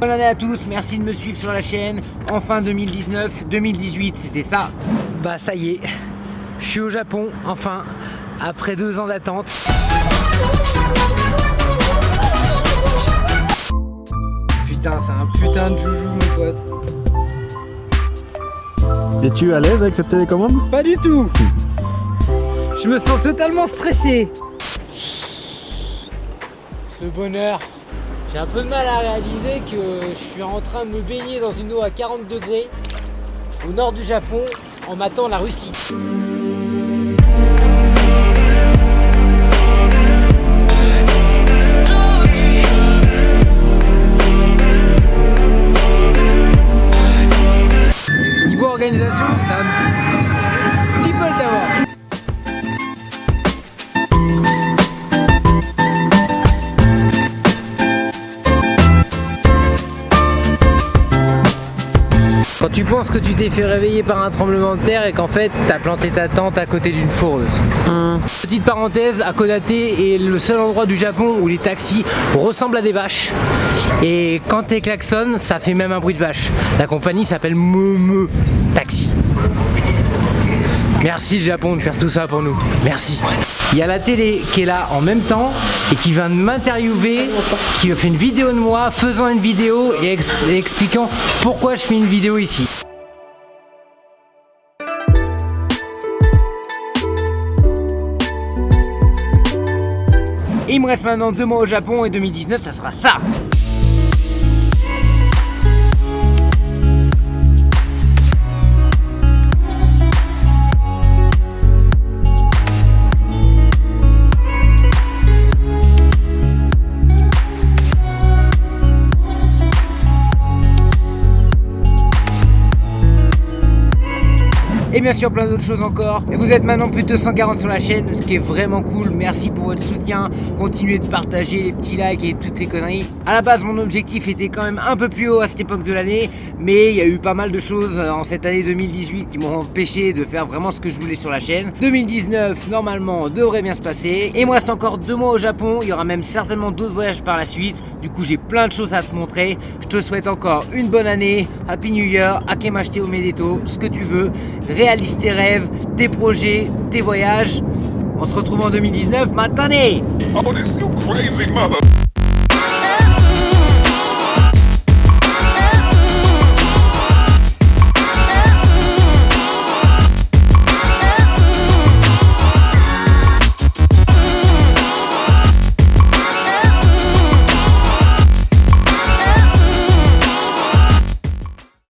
Bonne année à tous, merci de me suivre sur la chaîne. Enfin 2019, 2018, c'était ça. Bah ça y est, je suis au Japon, enfin, après deux ans d'attente. C'est un putain de joujou mon pote. Es-tu à l'aise avec cette télécommande? Pas du tout Je me sens totalement stressé. Ce bonheur j'ai un peu de mal à réaliser que je suis en train de me baigner dans une eau à 40 degrés au nord du Japon en matant la Russie. Penses que tu t'es fait réveiller par un tremblement de terre et qu'en fait t'as planté ta tente à côté d'une foreuse. Hum. Petite parenthèse, à est le seul endroit du Japon où les taxis ressemblent à des vaches. Et quand t'es klaxon, ça fait même un bruit de vache. La compagnie s'appelle Meme Taxi. Merci le Japon de faire tout ça pour nous. Merci. Il y a la télé qui est là en même temps et qui vient de m'interviewer, qui fait une vidéo de moi faisant une vidéo et, expliquant pourquoi je fais une vidéo ici. Il me reste maintenant deux mois au Japon et 2019 ça sera ça et bien sûr plein d'autres choses encore. Et vous êtes maintenant plus de 240 sur la chaîne, ce qui est vraiment cool. Merci pour votre soutien. Continuez de partager les petits likes et toutes ces conneries. À la base, mon objectif était quand même un peu plus haut à cette époque de l'année, mais il y a eu pas mal de choses en cette année 2018 qui m'ont empêché de faire vraiment ce que je voulais sur la chaîne. 2019, normalement, devrait bien se passer. Et il me reste encore deux mois au Japon. Il y aura même certainement d'autres voyages par la suite. Du coup, j'ai plein de choses à te montrer. Je te souhaite encore une bonne année. Happy New Year, Akemashite Omedeto, ce que tu veux réalise tes rêves, tes projets, tes voyages. On se retrouve en 2019, maintenant